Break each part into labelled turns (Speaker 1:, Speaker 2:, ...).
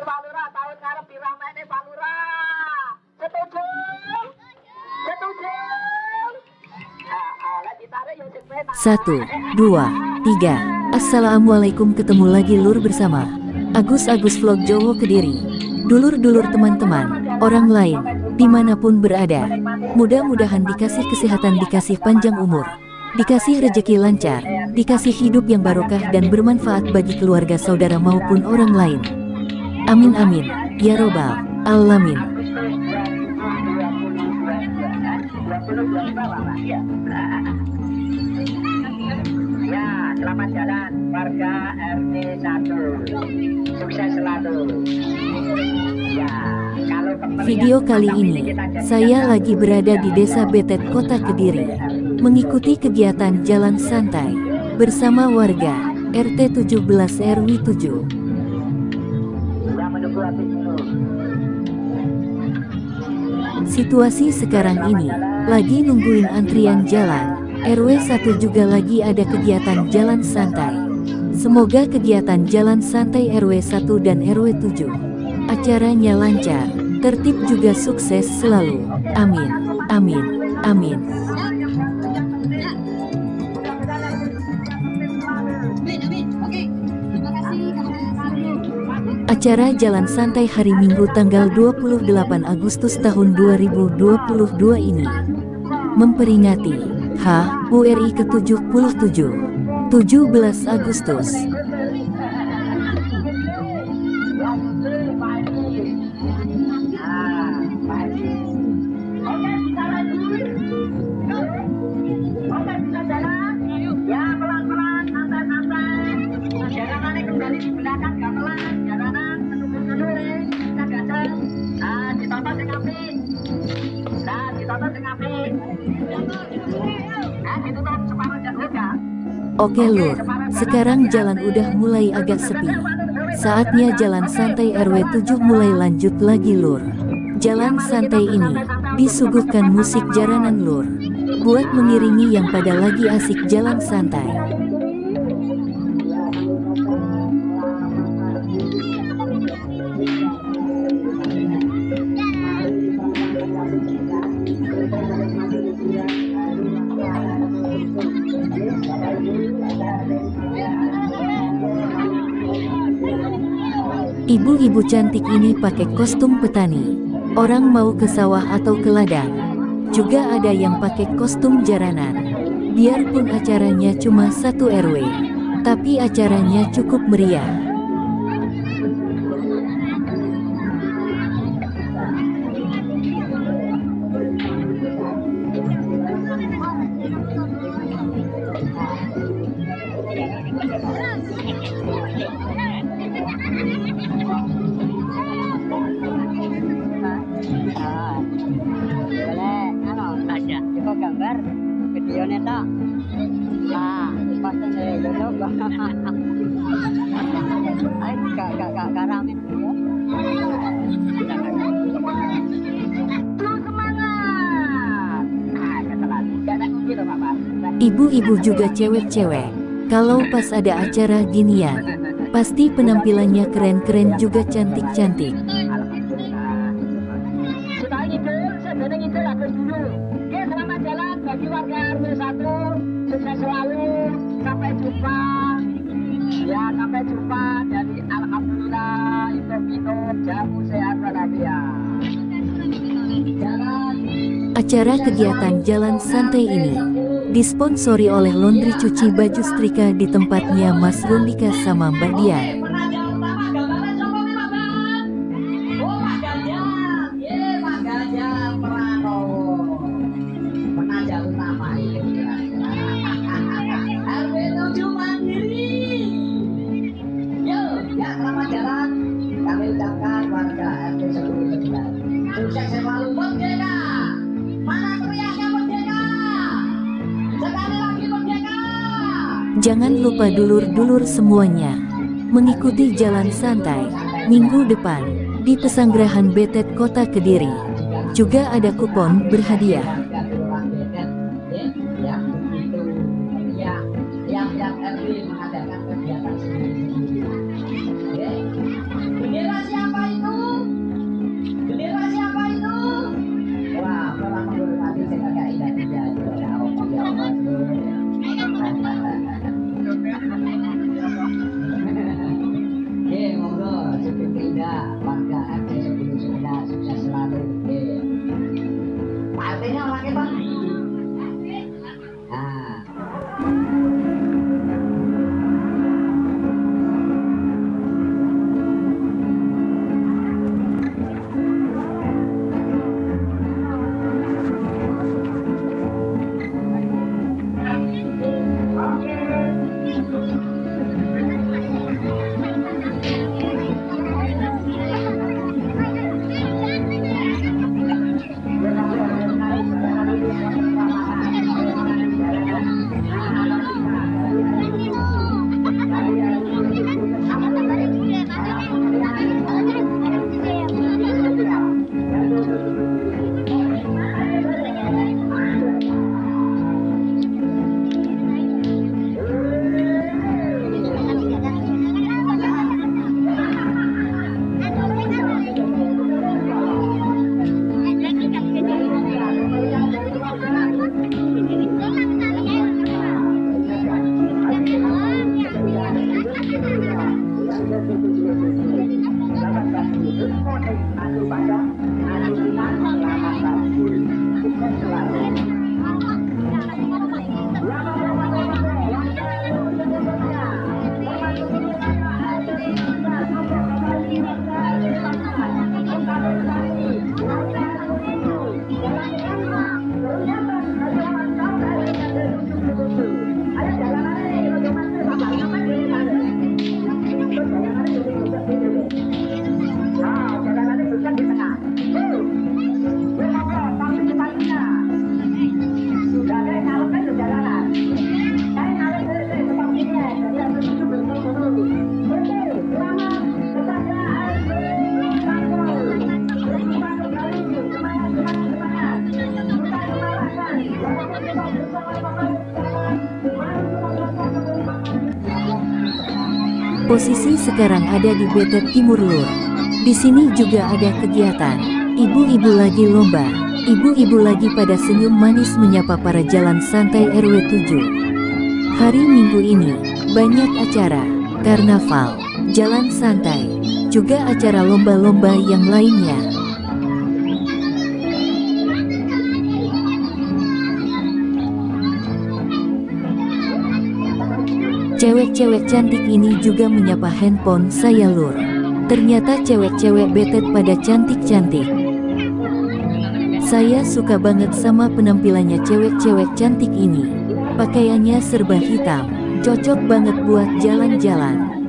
Speaker 1: Tahun ngarep? Ah, ah.
Speaker 2: Satu, dua, tiga. Assalamualaikum ketemu lagi lur bersama Agus Agus Vlog Jowo Kediri Dulur-dulur teman-teman, orang lain, di mana pun berada Mudah-mudahan dikasih kesehatan, dikasih panjang umur Dikasih rejeki lancar, dikasih hidup yang barokah dan bermanfaat bagi keluarga saudara maupun orang lain Amin amin, ya robbal, alamin
Speaker 1: Ya, selamat jalan warga RT 1. Sukses selalu. Ya, kalau
Speaker 2: Video kali ini, saya lagi berada di Desa Betet, Kota Kediri, mengikuti kegiatan jalan santai bersama warga RT 17 RW 7. Situasi sekarang ini, lagi nungguin antrian jalan, RW 1 juga lagi ada kegiatan jalan santai. Semoga kegiatan jalan santai RW 1 dan RW 7. Acaranya lancar, tertib juga sukses selalu. Amin, amin, amin. Acara Jalan Santai hari Minggu tanggal 28 Agustus tahun 2022 ini memperingati HURI ke-77 17 Agustus Oke lur, sekarang jalan udah mulai agak sepi. Saatnya jalan santai RW 7 mulai lanjut lagi lur. Jalan santai ini disuguhkan musik jaranan lur. Buat mengiringi yang pada lagi asik jalan santai. Ibu-ibu cantik ini pakai kostum petani. Orang mau ke sawah atau ke ladang. Juga ada yang pakai kostum jaranan. Biarpun acaranya cuma satu RW, tapi acaranya cukup meriah. Ibu-ibu juga cewek-cewek. Kalau pas ada acara ginian, pasti penampilannya keren-keren juga cantik-cantik.
Speaker 1: Alhamdulillah. Kita ngidul, sebenarnya ngidul Agus dulu. Oke, selamat jalan bagi warga RW 1. Sukses selalu. Sampai jumpa. Sampai jumpa. Jadi Alhamdulillah, itu minum jamu sehat walafiat. Jalan.
Speaker 2: Acara kegiatan jalan santai ini disponsori oleh laundry cuci baju setrika di tempatnya Mas Rundika sama Mbak Dian. Jangan lupa dulur-dulur semuanya mengikuti jalan santai minggu depan di Pesanggerahan Betet Kota Kediri. Juga ada kupon berhadiah. Posisi sekarang ada di Betet Timur Lur. Di sini juga ada kegiatan. Ibu-ibu lagi lomba. Ibu-ibu lagi pada senyum manis menyapa para jalan santai RW 7. Hari Minggu ini, banyak acara, karnaval, jalan santai, juga acara lomba-lomba yang lainnya. Cewek-cewek cantik ini juga menyapa handphone saya lur. Ternyata cewek-cewek betet pada cantik-cantik. Saya suka banget sama penampilannya cewek-cewek cantik ini. Pakaiannya serba hitam, cocok banget buat jalan-jalan.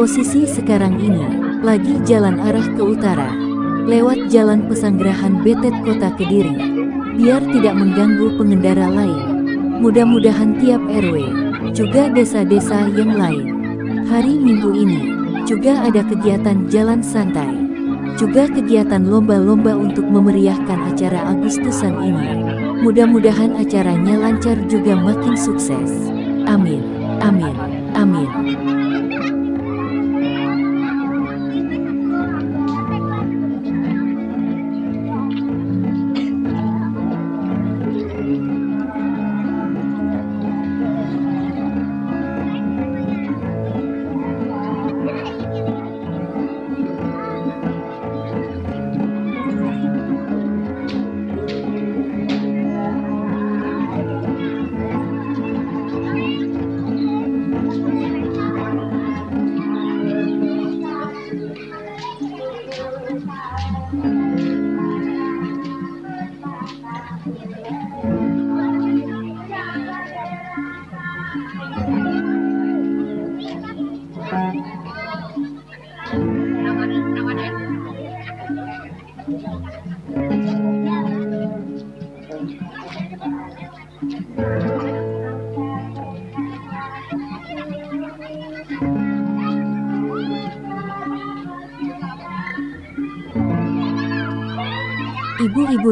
Speaker 2: Posisi sekarang ini, lagi jalan arah ke utara, lewat jalan pesanggerahan Betet Kota Kediri, biar tidak mengganggu pengendara lain. Mudah-mudahan tiap RW, juga desa-desa yang lain. Hari Minggu ini, juga ada kegiatan jalan santai, juga kegiatan lomba-lomba untuk memeriahkan acara Agustusan ini. Mudah-mudahan acaranya lancar juga makin sukses. Amin, amin, amin.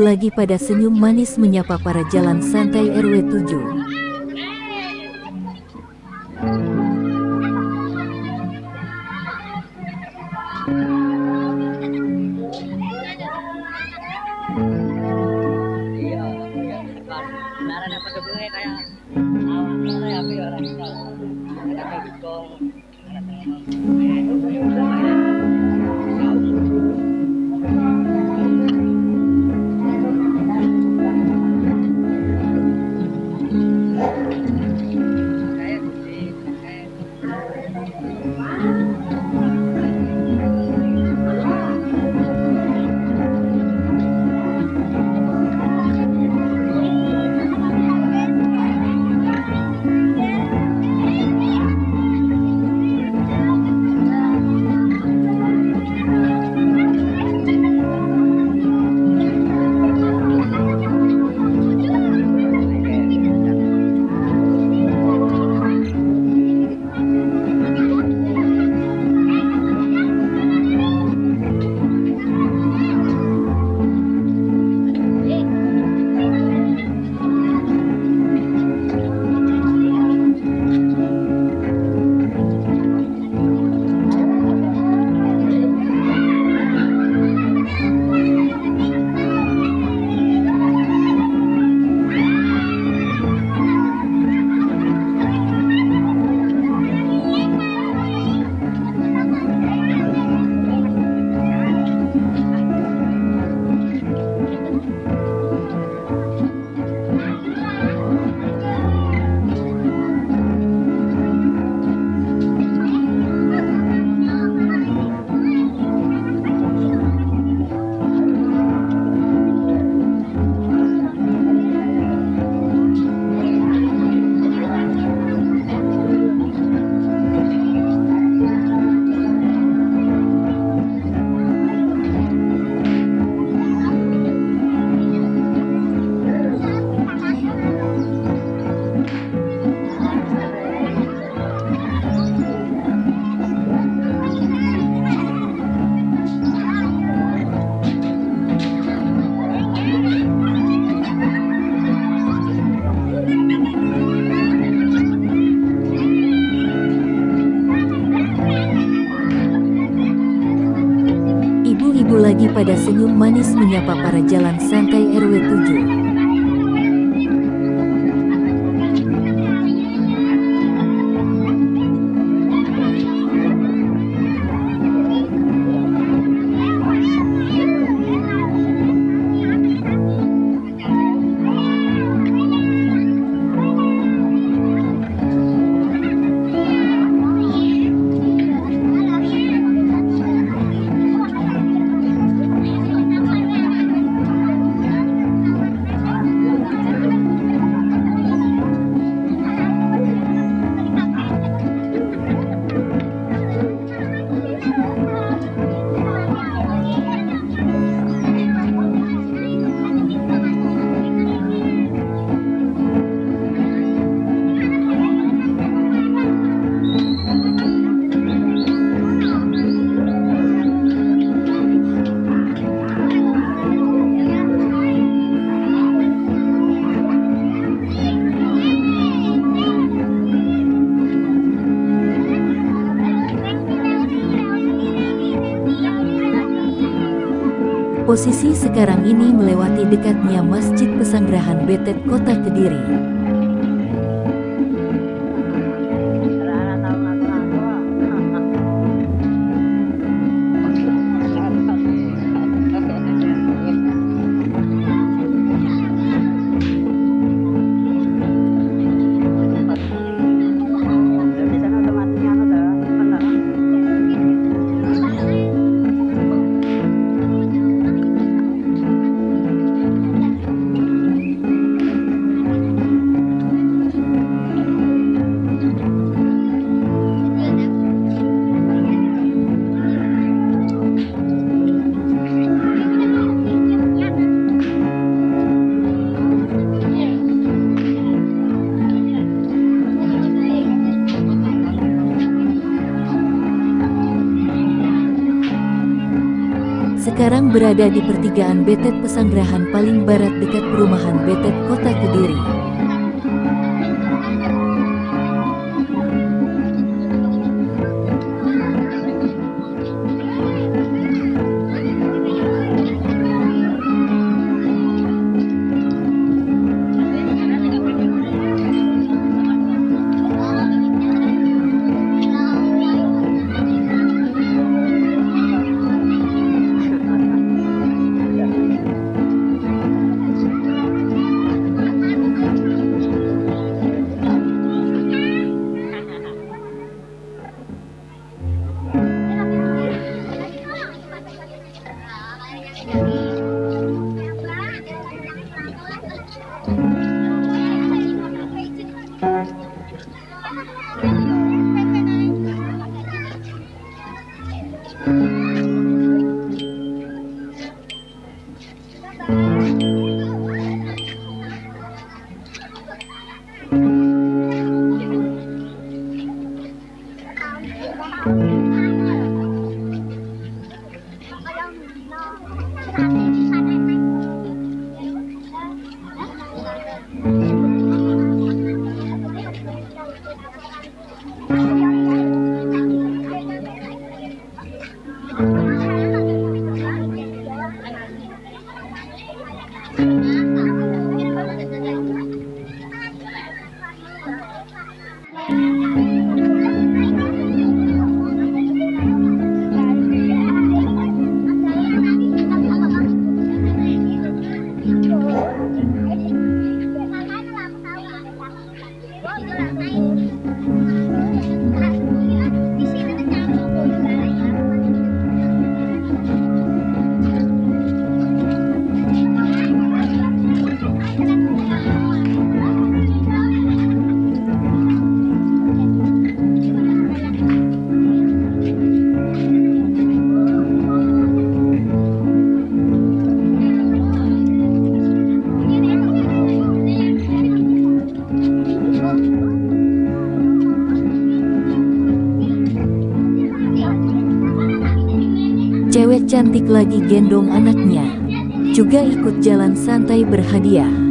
Speaker 2: Lagi pada senyum manis menyapa para jalan santai RW 7.
Speaker 3: Menyapa para jalan santai Posisi sekarang ini melewati dekatnya Masjid Pesanggerahan Betet Kota Kediri. Berada di pertigaan Betet Pesanggerahan paling barat dekat perumahan Betet Kota Kediri. Cantik lagi gendong anaknya. Juga ikut jalan santai berhadiah.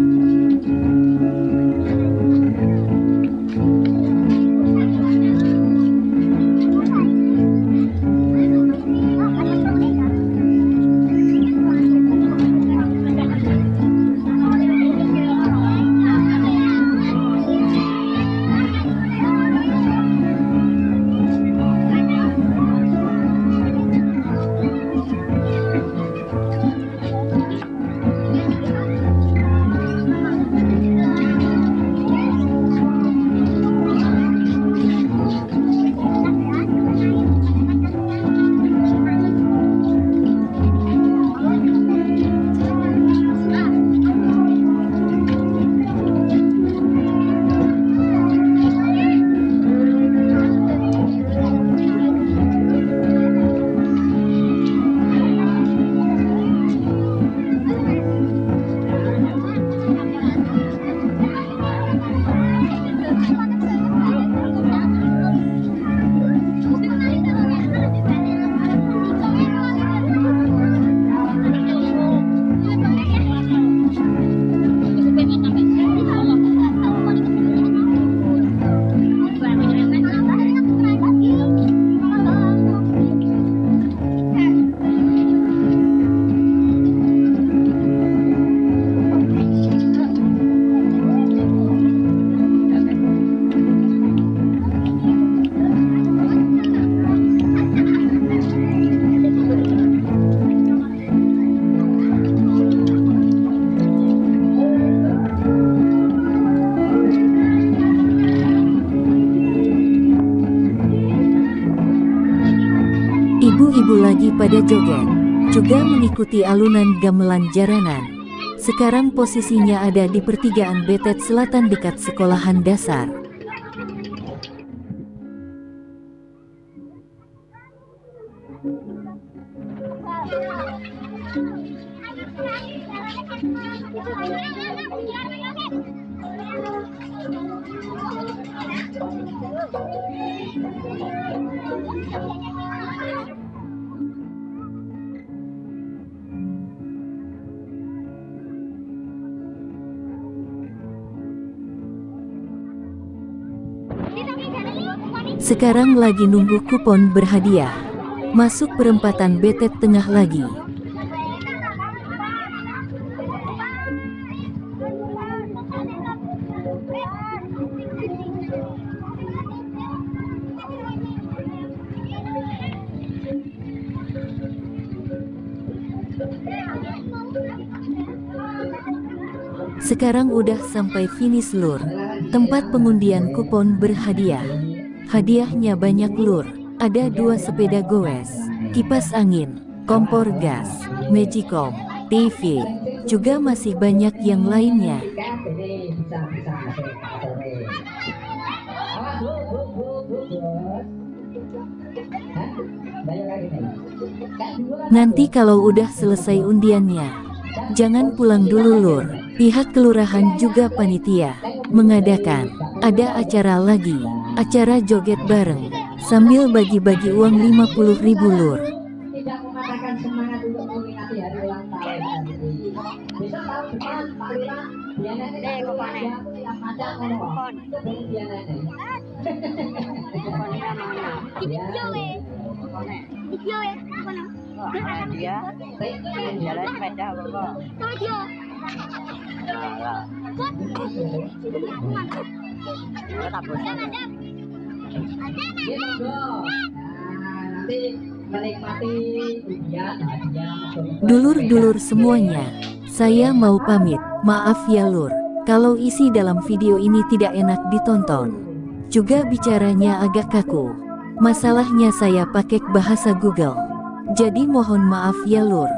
Speaker 2: Pada joget, juga mengikuti alunan gamelan jaranan. Sekarang posisinya ada di pertigaan Betet Selatan dekat sekolahan dasar. Sekarang lagi nunggu kupon berhadiah. Masuk perempatan betet tengah lagi. Sekarang udah sampai finish lur. Tempat pengundian kupon berhadiah. Hadiahnya banyak lur. Ada dua sepeda goes, kipas angin, kompor gas, magicom, TV, juga masih banyak yang lainnya. Nanti kalau udah selesai undiannya, jangan pulang dulu lur. Pihak kelurahan juga panitia mengadakan ada acara lagi, acara joget bareng sambil bagi-bagi uang 50 ribu lur.
Speaker 4: tidak mematahkan semangat untuk memperingati hari ulang tahun. Ini. Besok tahun depan Pak yang ada ngomong. Itu belum dia
Speaker 5: jalan sepeda.
Speaker 2: Dulur-dulur semuanya, saya mau pamit. Maaf ya lur, kalau isi dalam video ini tidak enak ditonton. Juga bicaranya agak kaku. Masalahnya saya pakai bahasa Google. Jadi mohon maaf ya lur.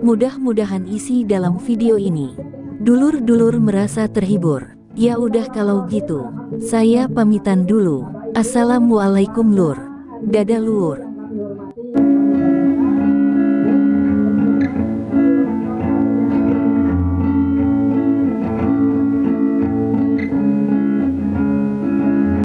Speaker 2: Mudah-mudahan isi dalam video ini. Dulur-dulur merasa terhibur. Ya udah kalau gitu, saya pamitan dulu. Assalamualaikum lur. Dadah lur.